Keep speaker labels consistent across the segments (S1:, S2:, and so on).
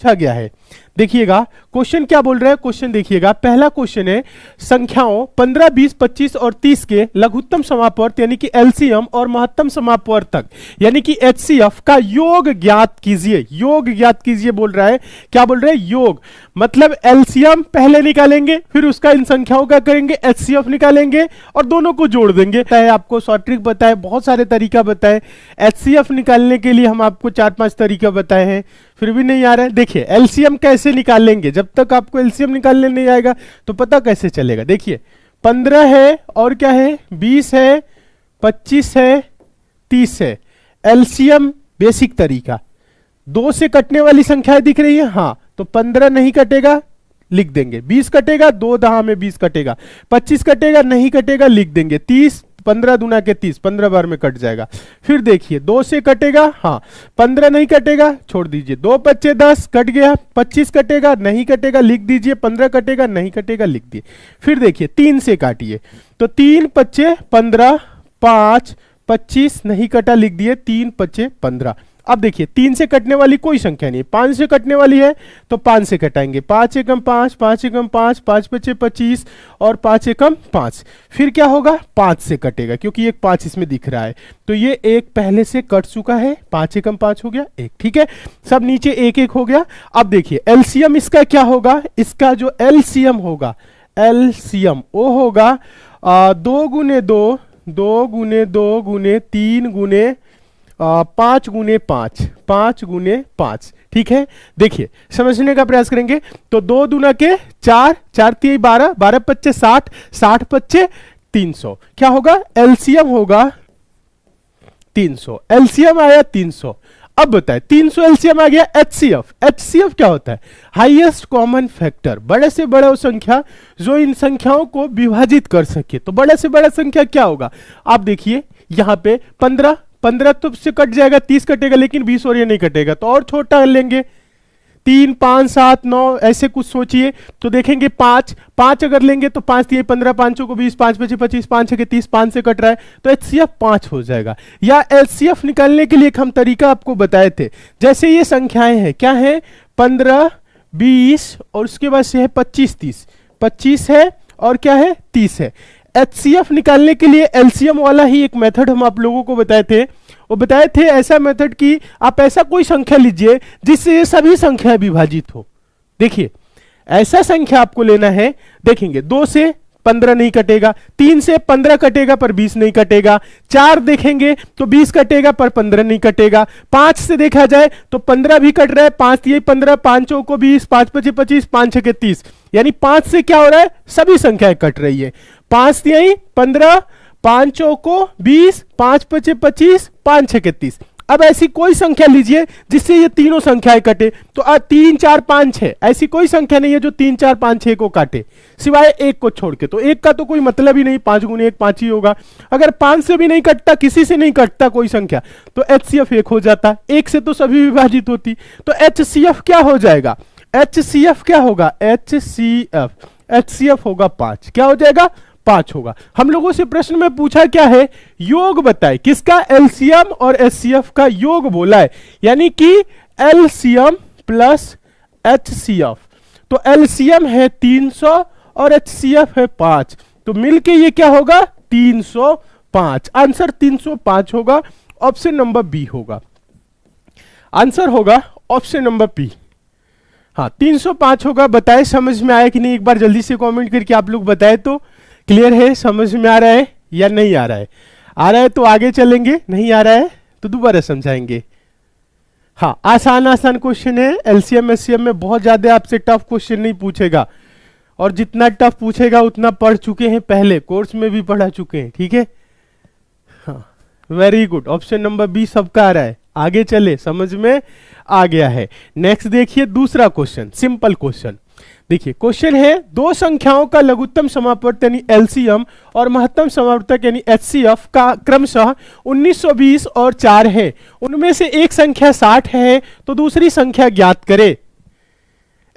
S1: पूछा गया है। देखिएगा क्वेश्चन क्या बोल रहा है? क्वेश्चन देखिएगा। पहला क्वेश्चन है संख्याओं 15, 20, 25 और 30 के लघुत्तम समापवर्त यानी कि एलसीएम और महत्तम समापवर्त तक यानी कि एचसीएफ का योग ज्ञात कीजिए। योग ज्ञात कीजिए बोल रहा है। क्या बोल रहे हैं? योग। मतलब एलसीएम पहले निकालेंगे फिर उसका इन संख्याओं का करेंगे एचसीएफ निकालेंगे और दोनों को जोड़ देंगे। आपको शॉर्ट ट्रिक बताए बहुत सारे तरीका बताए। एचसीएफ निकालने के लिए हम आपको चार पाँच तरीका बताए हैं। फिर भी नहीं आ रहा देखिए एलसीएम कैसे निकालेंगे जब तक आपको एलसीएम निकालने नहीं आएगा तो पता कैसे चलेगा? देखिए, पंद्रह है और क्या है? बीस है, पच्चीस है, तीस है। एलसीएम बेसिक तरीका। दो से कटने वाली संख्याएँ दिख रही है? हाँ तो पंद्रह नहीं कटेगा, लिख देंगे। बीस कटेगा, दो दहा में बीस कटेगा। पच्चीस कटेगा, नहीं कटेगा, लिख देंगे। तीस पंद्रह दुना के तीस, पंद्रह बार में कट जाएगा। फिर देखिए, दो से कटेगा हाँ पंद्रह नहीं कटेगा, छोड़ दीजिए। दो पच्चे दस, कट गया, पच्चीस कटेगा, नहीं कटेगा, लिख दीजिए, पंद्रह कटेगा, नहीं कटेगा, लिख दिए। फिर देखिए, तीन से काटिए। तो तीन पच्चे पंद्रह, पाँच, पच्चीस, नहीं कटा, लिख दिए, तीन पच्चे पंद्रह। अब देखिए, तीन से कटने वाली कोई संख्या नहीं पाँच से कटने वाली है तो पाँच से कटाएँगे। पाँच एकम पाँच पाँच एकम पाँच पाँच पचे पच्चीस और पाँच एकम पाँच। फिर क्या होगा? पाँच से कटेगा, क्योंकि एक पाँच इसमें दिख रहा है। तो ये एक पहले से कट चुका है, पाँच एकम पाँच हो गया, एक, ठीक है? सब नीचे एक एक हो गया। अब देखिए, एलसीएम इसका क्या होगा? इसका जो एलसीएम होगा, एलसीएम, वो होगा दो गुने दो दो गुने दो गुने तीन गुने पाँच गुने पाँच पाँच गुने पाँच। ठीक है? देखिए, समझने का प्रयास करेंगे। तो दो दुना के चार चार तीन बारह बारह पच्चे साठ साठ पच्चे तीन सौ। क्या होगा? एलसीएम होगा तीन सौ। एलसीएम आया तीन सौ। अब बताए 300 एलसीएम आ गया एचसीएफ। एचसीएफ क्या होता है? Highest common factor. बड़े से बड़ा संख्या, जो इन संख्याओं को विभाजित कर सके। तो बड़े से बड़ा संख्या क्या होगा? आप देखिए, यहाँ पे 15 पंद्रह तो से कट जाएगा, तीस कटेगा, लेकिन बीस और ये नहीं कटेगा। तो और छोटा लेंगे। तीन, पाँच, सात, नौ, ऐसे कुछ सोचिए। तो देखेंगे पाँच पाँच अगर लेंगे तो पाँच दिए पंद्रह, पाँचों को बीस, पाँच, पच्चीस पच्चीस, पाँच के तीस, पाँच से कट रहा है। तो एच सी एफ़ पाँच हो जाएगा। या एच सी एफ़ निकालने के लिए एक हम तरीका आपको बताए थे। जैसे ये संख्याएँ हैं, क्या है? पंद्रह, बीस और उसके बाद से है पच्चीस, तीस। पच्चीस है और क्या है? तीस है। एच निकालने के लिए एलसीएम वाला ही एक मेथड हम आप लोगों को बताए थे। वो बताए थे ऐसा मेथड कि आप ऐसा कोई संख्या लीजिए जिससे ये सभी संख्या विभाजित हो। देखिए, ऐसा संख्या आपको लेना है। देखेंगे, दो से पंद्रह नहीं कटेगा, तीन से पंद्रह कटेगा पर बीस नहीं कटेगा, चार देखेंगे तो बीस कटेगा पर पंद्रह नहीं कटेगा, पाँच से देखा जाए तो पंद्रह भी कट रहा है, पाँच ये पंद्रह, पाँचों को बीस, पाँच पच्चीस पच्चीस, पाँच छह के तीस। यानी पाँच से क्या हो रहा है? सभी संख्याएँ कट रही है। पाँच यही पंद्रह पाँचों को बीस पाँच पचे पच्चीस पाँच छह तीस अब ऐसी कोई संख्या लीजिए जिससे ये तीनों संख्याएँ कटे। तो आ, तीन चार पाँच छह। ऐसी कोई संख्या नहीं है जो तीन चार पाँच छह को काटे। सिवाय एक को छोड़ के। तो एक का तो कोई मतलब ही नहीं। पाँच गुने एक पाँच ही होगा। अगर पाँच से भी नहीं कटता किसी से नहीं कटता कोई संख्या तो एच सी एफ़ एक हो जाता। एक से तो सभी विभाजित होती। तो एच सी एफ़ क्या हो जाएगा? एच सी एफ़ क्या होगा? H C F H C F होगा पाँच। क्या हो जाएगा? पाँच होगा। हम लोगों से प्रश्न में पूछा क्या है? योग बताए। किसका एलसीएम और एचसीएफ का योग बोला है? यानी कि एलसीएम प्लस एचसीएफ। तो एलसीएम है 300 और एचसीएफ है पाँच। तो मिलके ये क्या होगा? 305 आंसर 305 होगा, ऑप्शन नंबर बी होगा। आंसर होगा ऑप्शन नंबर बी हाँ 305 होगा। बताए, समझ में आया कि नहीं? एक बार जल्दी से कमेंट करके आप लोग बताए तो। क्लियर है? समझ में आ रहा है या नहीं आ रहा है? आ रहा है तो आगे चलेंगे, नहीं आ रहा है तो दोबारा समझाएँगे। हाँ आसान आसान क्वेश्चन है। एलसीएम एससीएम में बहुत ज़्यादा आपसे टफ क्वेश्चन नहीं पूछेगा। और जितना टफ पूछेगा, उतना पढ़ चुके हैं पहले। कोर्स में भी पढ़ा चुके हैं, ठीक है? हाँ very good option number B सबका आ रहा है। आगे चले, समझ में? आ गया है। नेक्स्ट देखिए दूसरा क्वेश्चन सिंपल क्वेश्चन देखिए क्वेश्चन है, दो संख्याओं का लघुत्तम समापवर्तक यानी एलसीएम और महत्तम समापवर्तक यानी एचसीएफ का क्रमशः 1920 और 4 है। उनमें से एक संख्या 60 है तो दूसरी संख्या ज्ञात करे।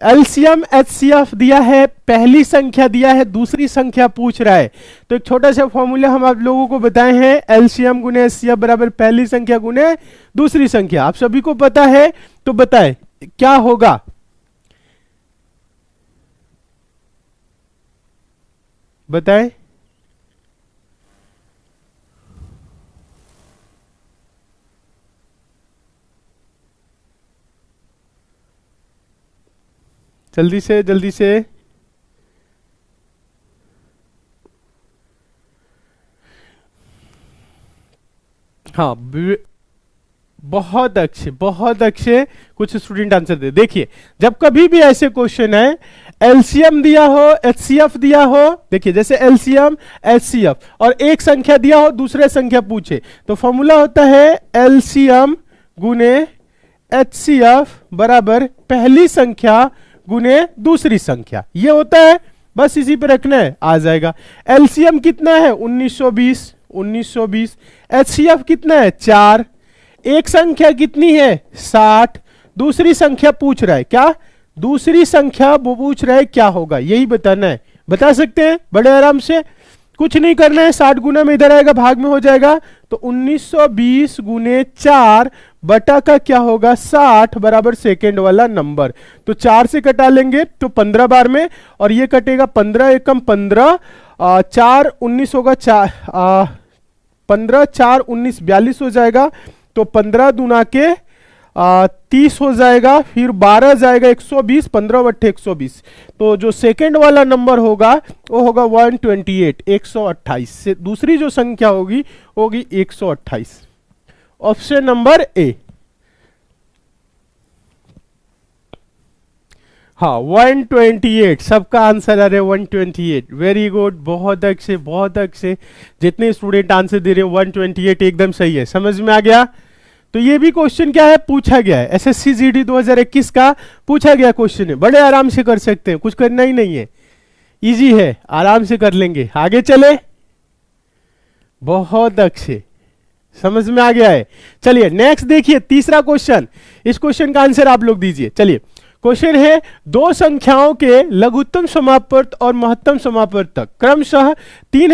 S1: एलसीएम, एचसीएफ दिया है, पहली संख्या दिया है, दूसरी संख्या पूछ रहा है। तो एक छोटा सा फॉर्मूला हम आप लोगों को बताए हैं, एलसीएम गुने एचसीएफ बराबर पहली संख्या गुने दूसरी संख्या। आप सभी को पता है तो बताए, क्या होगा? बताएँ। जल्दी से जल्दी से। हाँ बहुत अच्छे बहुत अच्छे कुछ स्टूडेंट आंसर दे। देखिए, जब कभी भी ऐसे क्वेश्चन है एलसीएम दिया हो एचसीएफ दिया हो, देखिए, जैसे एलसीएम एचसीएफ और एक संख्या दिया हो, दूसरे संख्या पूछे तो फॉर्मूला होता है एलसीएम गुने एचसीएफ बराबर पहली संख्या गुने दूसरी संख्या। ये होता है, बस इसी पे रखना है, आ जाएगा। एलसीएम कितना है? 1920 1920 एचसीएफ कितना है? चार। एक संख्या कितनी है? साठ। दूसरी संख्या पूछ रहा है, क्या? दूसरी संख्या वो पूछ रहा है, क्या होगा? यही बताना है। बता सकते हैं? बड़े आराम से। कुछ नहीं करना है, साठ गुना में इधर आएगा, भाग में हो जाएगा। तो 1920 सौ बीस गुने चार बटा का क्या होगा? 60 बराबर सेकेंड वाला नंबर। तो चार से कटा लेंगे तो 15 बार में, और ये कटेगा 15 एकम 15 चार उन्नीस होगा चार पंद्रह चार उन्नीस बयालीस हो जाएगा तो पंद्रह दुना के तीस हो जाएगा, फिर बारह जाएगा एक सौ बीस, पंद्रह बट्टे एक सौ बीस। तो जो सेकेंड वाला नंबर होगा, वो होगा वन ट्वेंटी एट, एक सौ अट्ठाईस। से दूसरी जो संख्या होगी होगी एक सौ अट्ठाईस। Option number A. हाँ 128 सबका आंसर आ रहा है 128 वेरी गुड बहुत अच्छे बहुत अच्छे। जितने स्टूडेंट आंसर दे रहे हैं 128 एकदम सही है। समझ में आ गया? तो ये भी क्वेश्चन क्या है? पूछा गया है। S S C G D दो हज़ार इक्कीस का पूछा गया क्वेश्चन है। बड़े आराम से कर सकते हैं, कुछ करना ही नहीं है। इजी है, आराम से कर लेंगे। आगे चले। बहुत अच्छे। समझ में आ गया है? चलिए नेक्स्ट देखिए, तीसरा क्वेश्चन इस क्वेश्चन का आंसर आप लोग दीजिए. चलिए क्वेश्चन है, दो संख्याओं के लघुत्तम समापर्त और महत्तम समापर्त तक क्रमशः तीन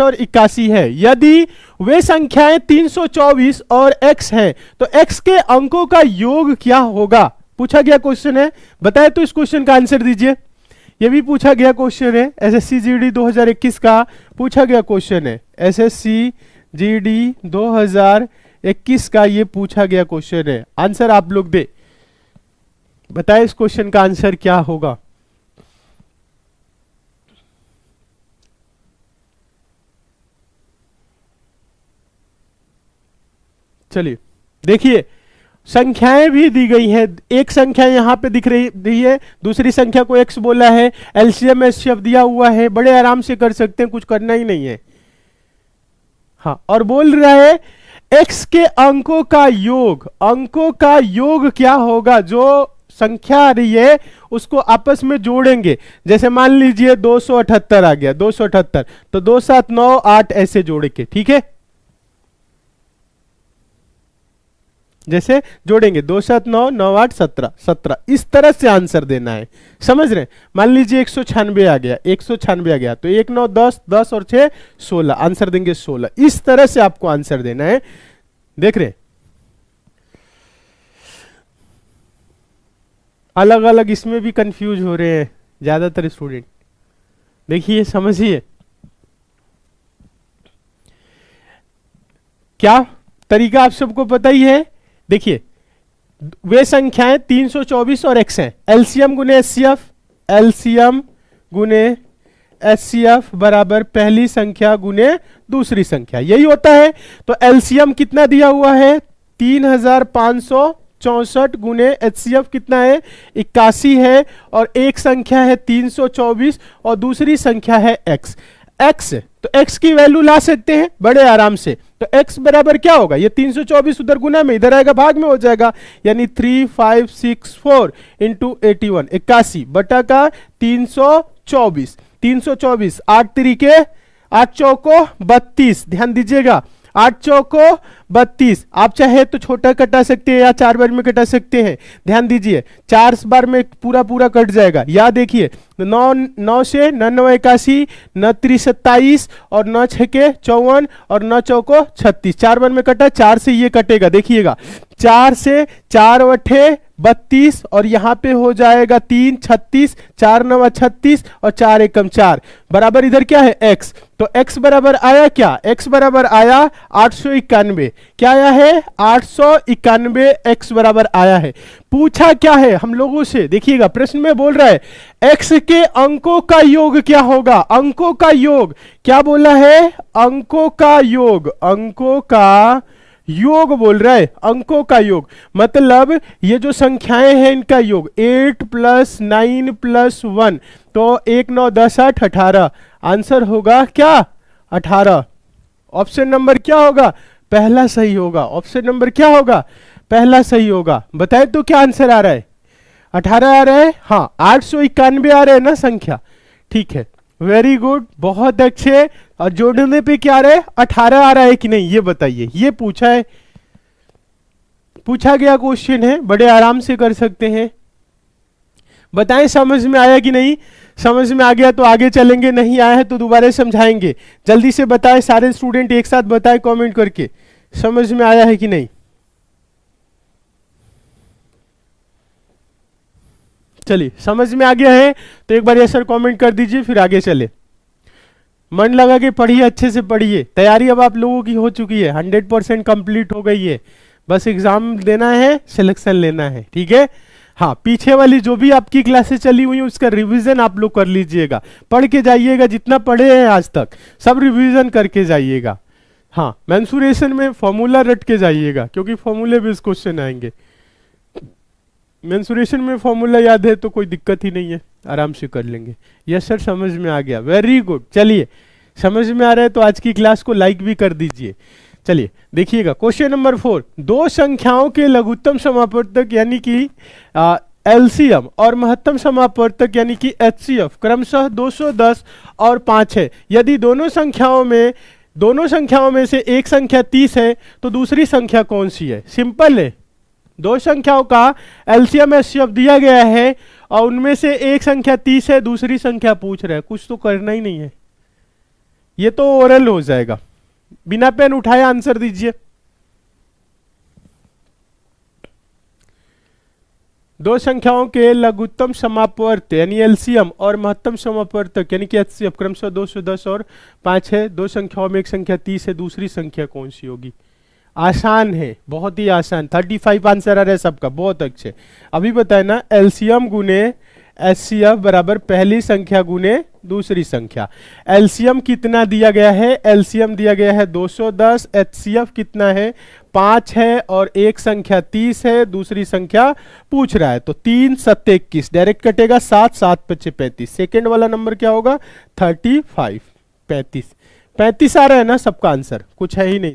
S1: और इक्यासी है. यदि वे संख्याएँ 324 और x है तो x के अंकों का योग क्या होगा? पूछा गया क्वेश्चन है. बताए तो इस क्वेश्चन का आंसर दीजिए. ये भी पूछा गया क्वेश्चन है. S S C G D दो हज़ार इक्कीस का पूछा गया क्वेश्चन है. S S C G D दो हज़ार इक्कीस का ये पूछा गया क्वेश्चन है। आंसर आप लोग दे। बताए इस क्वेश्चन का आंसर क्या होगा। चलिए, देखिए, संख्याएँ भी दी गई हैं। एक संख्या यहाँ पे दिख रही, दी है। दूसरी संख्या को एक्स बोला है। एलसीएम एससीएफ दिया हुआ है। बड़े आराम से कर सकते हैं, कुछ करना ही नहीं है। हाँ और बोल रहा है एक्स के अंकों का योग, अंकों का योग क्या होगा? जो संख्या आ रही है, उसको आपस में जोड़ेंगे। जैसे मान लीजिए दो सौ अठहत्तर आ गया, दो सौ अठहत्तर तो दो सात नौ आठ ऐसे जोड़ के ठीक है? जैसे जोड़ेंगे, दो सात नौ नौ आठ सत्रह सत्रह। इस तरह से आंसर देना है। समझ रहे मान लीजिए एक सौ छियानवे आ गया, एक सौ छियानवे आ गया तो एक, नौ, दस दस और छह, सोलह। आंसर देंगे सोलह। इस तरह से आपको आंसर देना है। देख रहे अलग अलग इसमें भी कंफ्यूज हो रहे हैं ज़्यादातर स्टूडेंट देखिए समझिए। क्या तरीका आप सबको पता ही है? देखिए, वे संख्याएँ 324 और एक्स हैं। एलसीएम गुने एचसीएफ एलसीएम गुने एचसीएफ बराबर पहली संख्या गुने दूसरी संख्या। यही होता है। तो एलसीएम कितना दिया हुआ है? तीन हज़ार पाँच सौ चौसठ गुने एच कितना है? इक्यासी है और एक संख्या है 324 और दूसरी संख्या है x x तो एक्स की वैल्यू ला सकते हैं बड़े आराम से। तो एक्स बराबर क्या होगा? ये 324 उधर गुना में, इधर आएगा, भाग में हो जाएगा, यानी 3564 इंटू एटी वन इक्यासी, बटा का 324 324 आठ तरीके, आठ चौको बत्तीस, ध्यान दीजिएगा। आठ चौको बत्तीस। आप चाहे तो छोटा कटा सकते हैं या चार बार में कटा सकते हैं। ध्यान दीजिए, चार बार में पूरा पूरा कट जाएगा। या देखिए, नौ नौ से न नौ इक्यासी, न त्रिस सत्ताईस और नौ छके चौवन और नौ चौको छत्तीस। चार बार में कटा, चार से ये कटेगा। देखिएगा, चार से चार अठे बत्तीस और यहाँ पे हो जाएगा तीन, छत्तीस, चार नवा छत्तीस और चार एकम चार। बराबर इधर क्या है? एक्स। तो x बराबर आया क्या? x बराबर आया आठ सौ इक्यानवे। क्या आया है? आठ सौ इक्यानवे एक्स बराबर आया है। पूछा क्या है? हम लोगों से, देखिएगा, प्रश्न में बोल रहा है, x के अंकों का योग क्या होगा? अंकों का योग, क्या बोला है? अंकों का योग, अंकों का योग बोल रहा है, अंकों का योग। मतलब ये जो संख्याएँ हैं इनका योग eight plus nine plus one तो एक नौ दस आठ अठारह। आंसर होगा क्या? अठारह। ऑप्शन नंबर क्या होगा? पहला सही होगा। ऑप्शन नंबर क्या होगा? पहला सही होगा। बताए तो क्या आंसर आ रहा है? अठारह आ रहा है? हाँ आठ सौ इक्यानवे आ रहे हैं ना संख्या। ठीक है। वेरी गुड बहुत अच्छे। और जोड़ने पे क्या आ रहा है? अठारह आ रहा है कि नहीं? ये बताइए। ये पूछा है। पूछा गया क्वेश्चन है। बड़े आराम से कर सकते हैं। बताएँ, समझ में आया कि नहीं? समझ में आ गया तो आगे चलेंगे, नहीं आया है तो दोबारा समझाएँगे। जल्दी से बताएँ, सारे स्टूडेंट एक साथ बताएँ कमेंट करके। समझ में आया है कि नहीं? चलिए, समझ में आ गया है तो एक बार ये सर कमेंट कर दीजिए, फिर आगे चले। मन लगा के पढ़िए, अच्छे से पढ़िए। तैयारी अब आप लोगों की हो चुकी है हंड्रेड परसेंट कंप्लीट हो गई है। बस एग्ज़ाम देना है सिलेक्शन लेना है, ठीक है? हाँ पीछे वाली जो भी आपकी क्लासेस चली हुई है, उसका रिवीजन आप लोग कर लीजिएगा। पढ़ के जाइएगा, जितना पढ़े हैं आज तक, सब रिवीजन करके जाइएगा। हाँ मैंसुरेशन में फॉर्मूला रट के जाइएगा, क्योंकि फॉर्मूले भी इस क्वेश्चन आएँगे। मेंसुरेशन में फॉर्मूला याद है तो कोई दिक्कत ही नहीं है, आराम से कर लेंगे। यस सर समझ में आ गया। वेरी गुड चलिए, समझ में आ रहा है तो आज की क्लास को लाइक भी कर दीजिए। चलिए, देखिएगा, क्वेश्चन नंबर फोर, दो संख्याओं के लघुत्तम समापवर्तक यानी कि एलसीएम और महत्तम समापवर्तक यानी कि एचसीएफ, क्रमशः 210 और 5 है। यदि दोनों संख्याओं में, दोनों संख्याओं में से एक संख्या 30 है तो दूसरी संख्या कौन सी है? सिंपल है। दो संख्याओं का एलसीएम एससीएफ दिया गया है और उनमें से एक संख्या तीस है, दूसरी संख्या पूछ रहा है। कुछ तो करना ही नहीं है। ये तो ओरल हो जाएगा। बिना पेन उठाए आंसर दीजिए। दो संख्याओं के लघुत्तम समापवर्त, यानी एलसीएम और महत्तम समापवर्तक यानी कि एचसीएफ, क्रमशः 210 और 5 है। दो संख्याओं में एक संख्या 30 है, दूसरी संख्या कौन सी होगी? आसान है, बहुत ही आसान। 35 आंसर आ रहा है सबका, बहुत अच्छे। अभी बताए ना, एलसीएम गुने एच बराबर पहली संख्या गुने दूसरी संख्या। एलसीएम कितना दिया गया है? एलसीएम दिया गया है 210 एचसीएफ कितना है? पाँच है और एक संख्या तीस है, दूसरी संख्या पूछ रहा है। तो तीन सत्य इक्कीस, डायरेक्ट कटेगा सात सात पच्चे पैंतीस। सेकेंड वाला नंबर क्या होगा? थर्टी फाइव, पैंतीस। पैंतीस आ रहा है ना सबका आंसर? कुछ है ही नहीं।